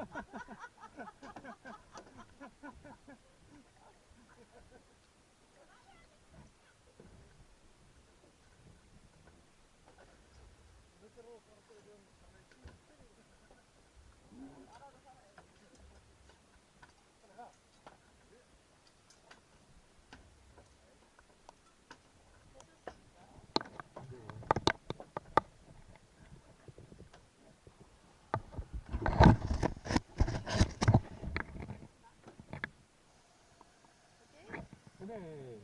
Ha ha ha ha ha! Oh.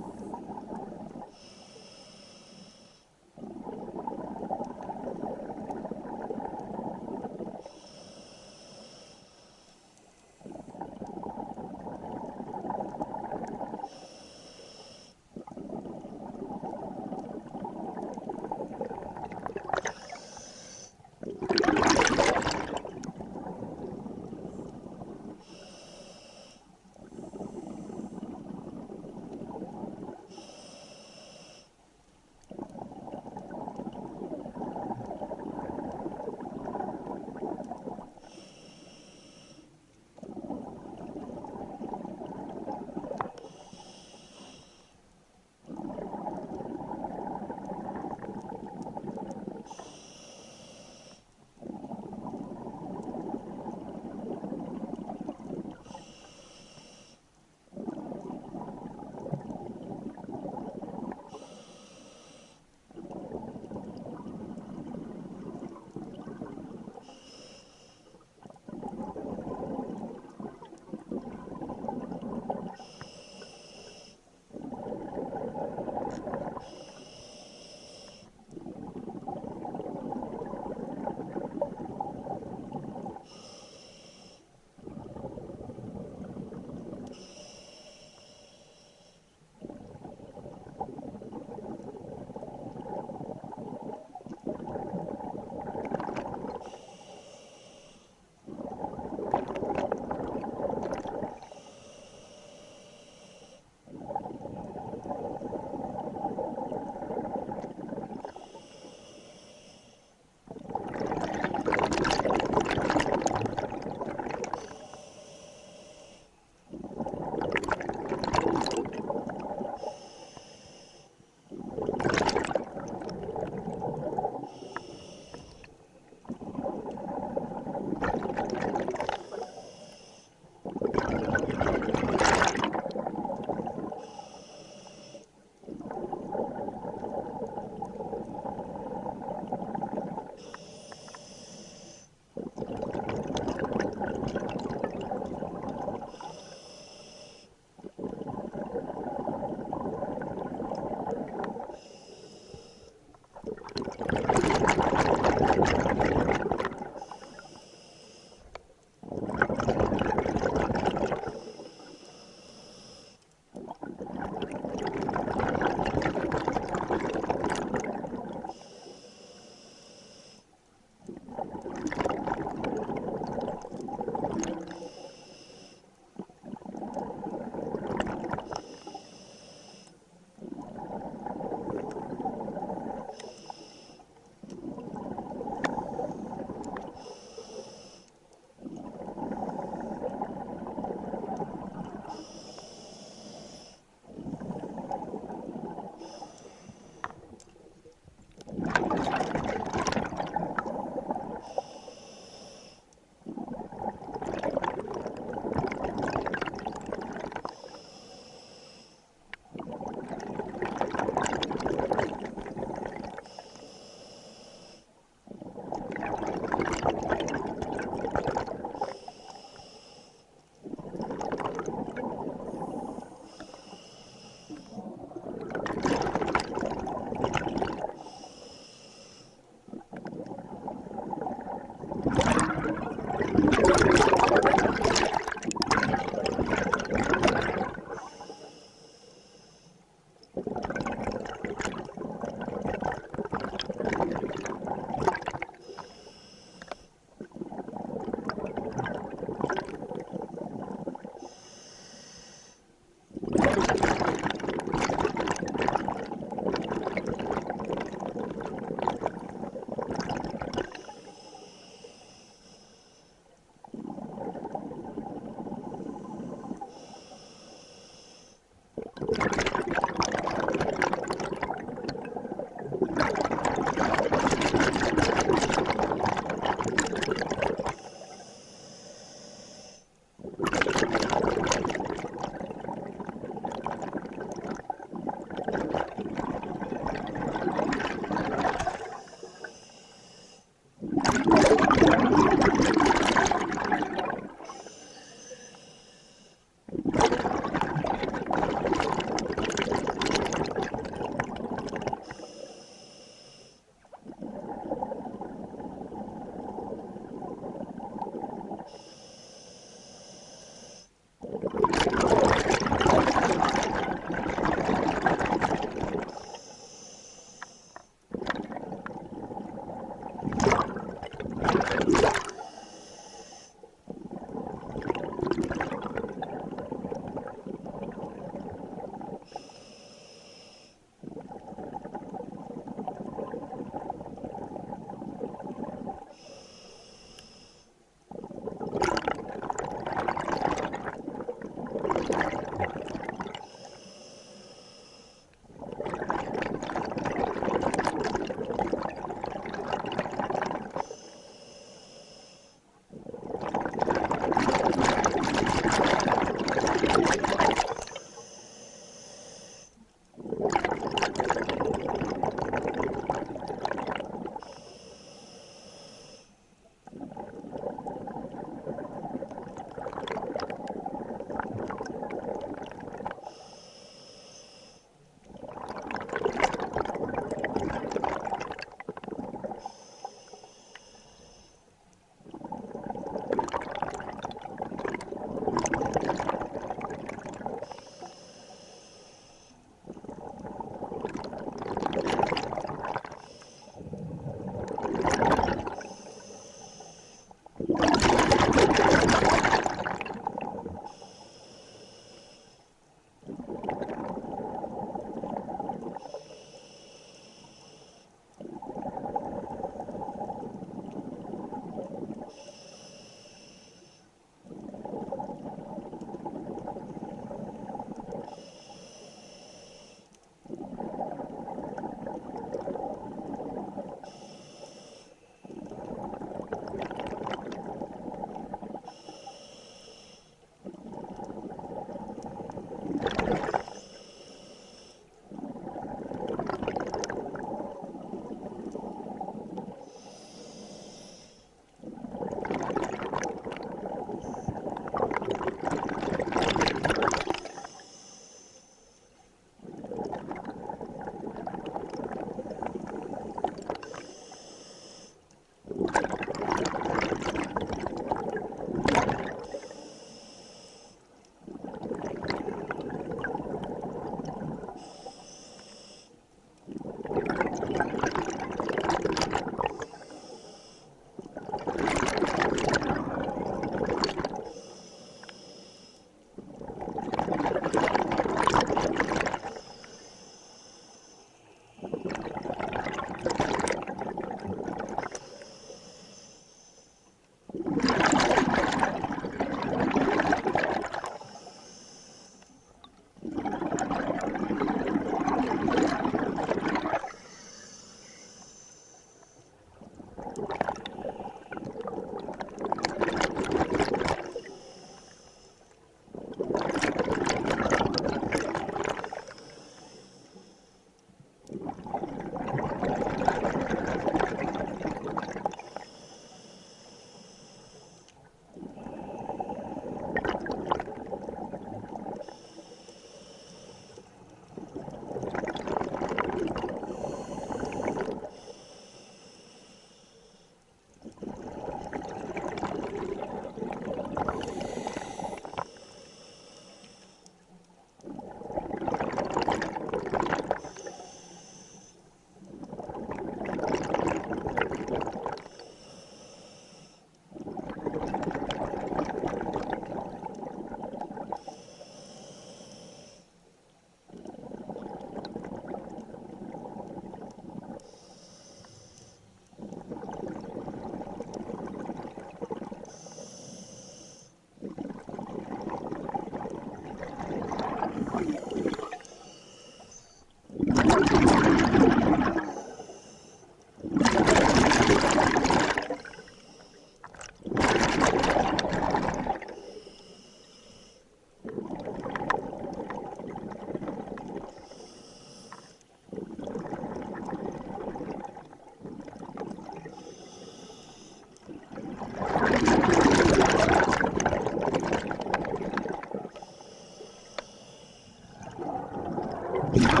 Yeah.